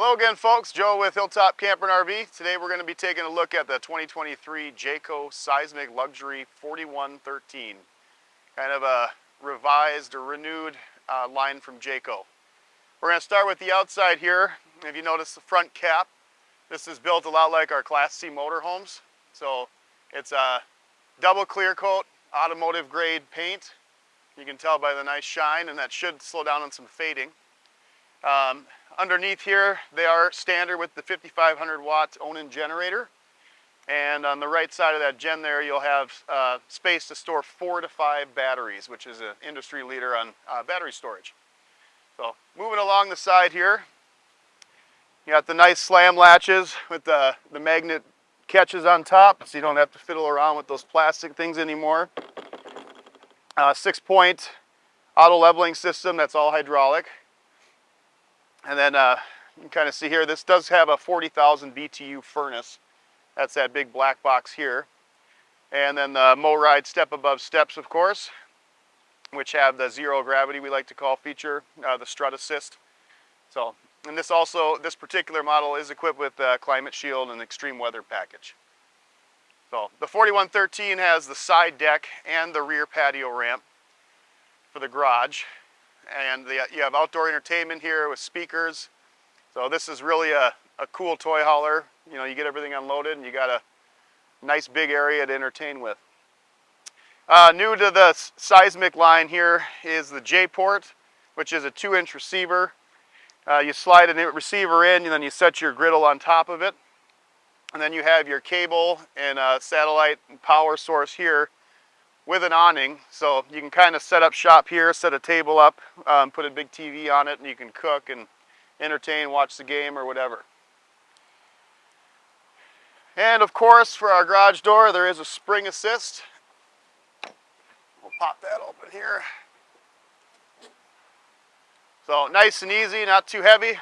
Hello again folks, Joe with Hilltop Camper and RV. Today we're going to be taking a look at the 2023 Jayco Seismic Luxury 4113. Kind of a revised or renewed uh, line from Jayco. We're going to start with the outside here. If you notice the front cap, this is built a lot like our Class C motorhomes. So it's a double clear coat, automotive grade paint. You can tell by the nice shine and that should slow down on some fading. Um, underneath here, they are standard with the 5500 watt Onan generator. And on the right side of that gen there, you'll have uh, space to store four to five batteries, which is an industry leader on uh, battery storage. So moving along the side here, you got the nice slam latches with the, the magnet catches on top, so you don't have to fiddle around with those plastic things anymore. Uh, six point auto leveling system, that's all hydraulic. And then uh, you can kind of see here, this does have a 40,000 BTU furnace. That's that big black box here. And then the MORryde step above steps, of course, which have the zero gravity we like to call feature, uh, the strut assist. So, and this also, this particular model is equipped with uh, climate shield and extreme weather package. So the 4113 has the side deck and the rear patio ramp for the garage and the, you have outdoor entertainment here with speakers. So this is really a, a cool toy hauler. You know, you get everything unloaded and you got a nice big area to entertain with. Uh, new to the seismic line here is the J-port, which is a two inch receiver. Uh, you slide a receiver in and then you set your griddle on top of it. And then you have your cable and a satellite power source here with an awning. So you can kind of set up shop here, set a table up, um, put a big TV on it, and you can cook and entertain, watch the game or whatever. And of course, for our garage door, there is a spring assist. We'll pop that open here. So nice and easy, not too heavy.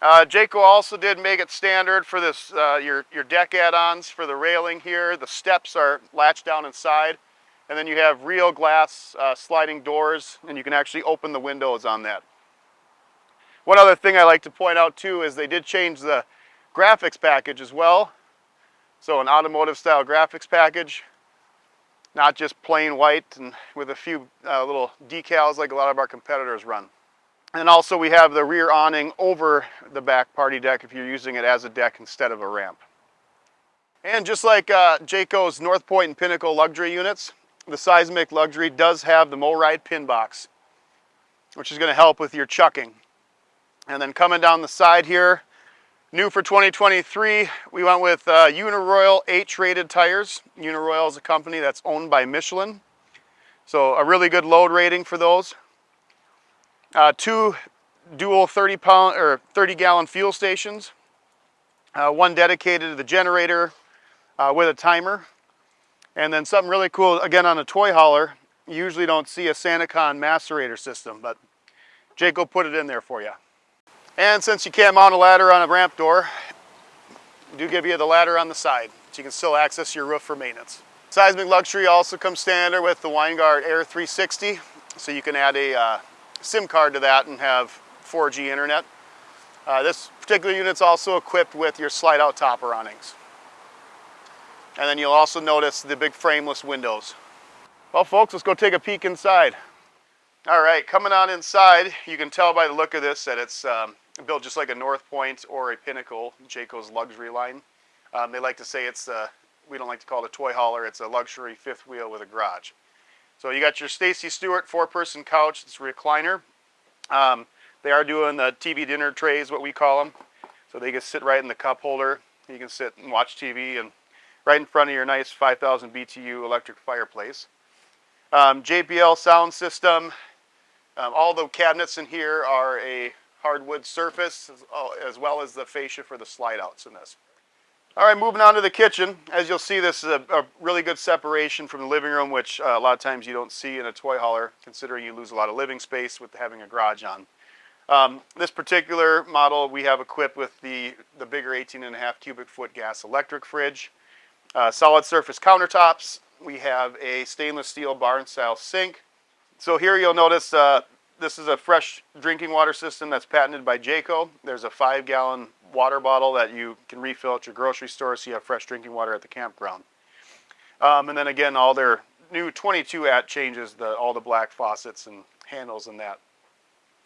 Uh, Jayco also did make it standard for this, uh, your, your deck add-ons for the railing here. The steps are latched down inside. And then you have real glass uh, sliding doors and you can actually open the windows on that. One other thing I like to point out too is they did change the graphics package as well. So an automotive style graphics package, not just plain white and with a few uh, little decals like a lot of our competitors run. And also we have the rear awning over the back party deck if you're using it as a deck instead of a ramp. And just like uh, Jayco's North Point and Pinnacle luxury units, the Seismic Luxury does have the MORryde pin box, which is going to help with your chucking. And then coming down the side here, new for 2023, we went with uh, Uniroyal H-rated tires. Uniroyal is a company that's owned by Michelin. So a really good load rating for those. Uh, two dual 30 pound or 30 gallon fuel stations. Uh, one dedicated to the generator uh, with a timer. And then something really cool, again on a toy hauler, you usually don't see a Sani-Con macerator system, but Jayco put it in there for you. And since you can't mount a ladder on a ramp door, do give you the ladder on the side, so you can still access your roof for maintenance. Seismic Luxury also comes standard with the Winegard Air 360, so you can add a uh, SIM card to that and have 4G internet. Uh, this particular unit's also equipped with your slide out topper awnings. And then you'll also notice the big frameless windows. Well folks, let's go take a peek inside. All right, coming on inside, you can tell by the look of this that it's um, built just like a North Point or a Pinnacle, Jayco's luxury line. Um, they like to say it's, a, we don't like to call it a toy hauler, it's a luxury fifth wheel with a garage. So you got your Stacy Stewart four-person couch, it's a recliner. Um, they are doing the TV dinner trays, what we call them. So they can sit right in the cup holder. You can sit and watch TV and right in front of your nice 5000 BTU electric fireplace. Um, JBL sound system. Um, all the cabinets in here are a hardwood surface as, as well as the fascia for the slide outs in this. All right, moving on to the kitchen. As you'll see, this is a, a really good separation from the living room, which uh, a lot of times you don't see in a toy hauler, considering you lose a lot of living space with having a garage on. Um, this particular model we have equipped with the, the bigger 18 and a half cubic foot gas electric fridge. Uh, solid surface countertops. We have a stainless steel barn style sink. So here you'll notice uh, this is a fresh drinking water system that's patented by Jayco. There's a five gallon water bottle that you can refill at your grocery store so you have fresh drinking water at the campground. Um, and then again, all their new 22 at changes the all the black faucets and handles and that.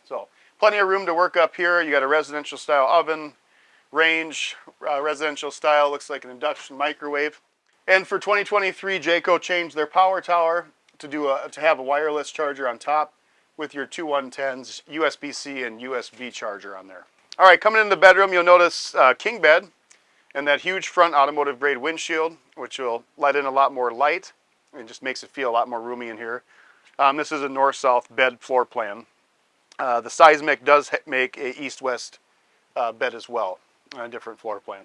So plenty of room to work up here. You got a residential style oven, range, uh, residential style, looks like an induction microwave. And for 2023, Jayco changed their power tower to do a, to have a wireless charger on top with your two 110s, USB-C and USB charger on there. All right, coming in the bedroom, you'll notice uh, king bed and that huge front automotive grade windshield, which will let in a lot more light and just makes it feel a lot more roomy in here. Um, this is a north-south bed floor plan. Uh, the Seismic does make a east-west uh, bed as well, a different floor plan.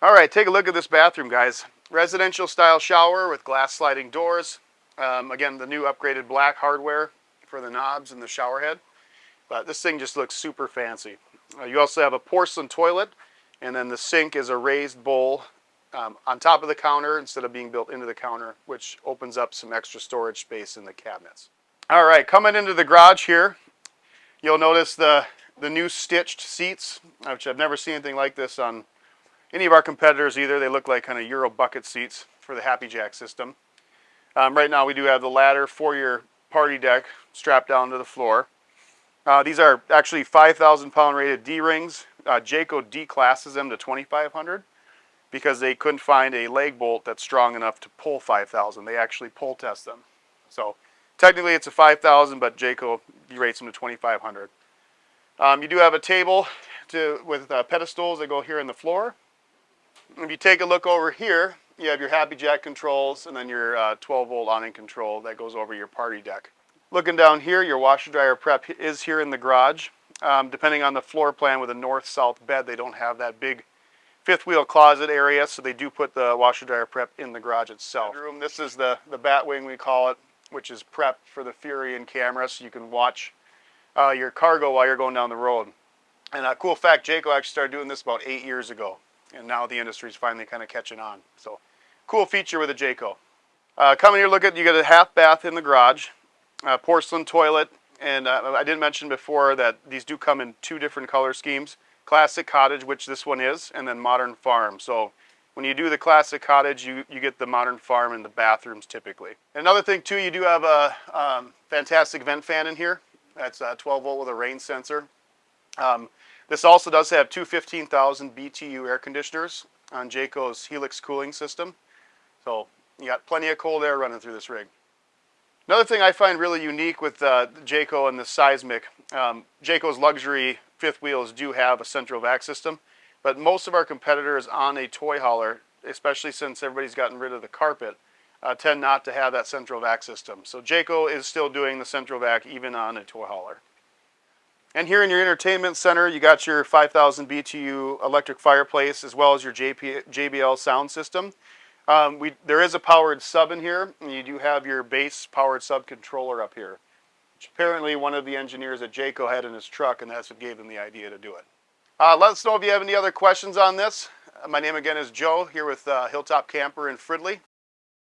All right, take a look at this bathroom, guys. Residential style shower with glass sliding doors. Um, again, the new upgraded black hardware for the knobs and the shower head. But this thing just looks super fancy. Uh, you also have a porcelain toilet, and then the sink is a raised bowl um, on top of the counter instead of being built into the counter, which opens up some extra storage space in the cabinets. All right, coming into the garage here, you'll notice the, the new stitched seats, which I've never seen anything like this on any of our competitors either. They look like kind of Euro bucket seats for the HappiJac system. Um, right now we do have the ladder for your party deck strapped down to the floor. Uh, these are actually 5,000 pound rated D-rings. Uh, Jayco D-classes them to 2,500 because they couldn't find a leg bolt that's strong enough to pull 5,000. They actually pull test them. So technically it's a 5,000, but Jayco rates them to 2,500. Um, you do have a table to, with uh, pedestals that go here in the floor. If you take a look over here, you have your HappiJac controls and then your uh, 12 volt awning control that goes over your party deck. Looking down here, your washer dryer prep is here in the garage. Um, depending on the floor plan with a north-south bed, they don't have that big fifth wheel closet area, so they do put the washer dryer prep in the garage itself. Room. This is the, the bat wing we call it, which is prep for the Furrion camera, so you can watch uh, your cargo while you're going down the road. And a cool fact, Jayco actually started doing this about eight years ago, and now the industry is finally kind of catching on. So cool feature with a Jayco. Uh, coming here, look at, you get a half bath in the garage, porcelain toilet, and uh, I didn't mention before that these do come in two different color schemes classic cottage, which this one is, and then modern farm. So when you do the classic cottage, you, you get the modern farm in the bathrooms typically. Another thing too, you do have a um, fantastic vent fan in here. That's a 12 volt with a rain sensor. Um, this also does have two 15,000 BTU air conditioners on Jayco's Helix cooling system. So you got plenty of cold air running through this rig. Another thing I find really unique with uh, Jayco and the Seismic, um, Jayco's luxury fifth wheels do have a central vac system, but most of our competitors on a toy hauler, especially since everybody's gotten rid of the carpet, uh, tend not to have that central vac system. So Jayco is still doing the central vac even on a toy hauler. And here in your entertainment center, you got your 5000 BTU electric fireplace as well as your JP, JBL sound system. Um, we, there is a powered sub in here, and you do have your bass powered sub controller up here which apparently one of the engineers at Jayco had in his truck, and that's what gave them the idea to do it. Uh, let us know if you have any other questions on this. Uh, my name again is Joe, here with uh, Hilltop Camper in Fridley.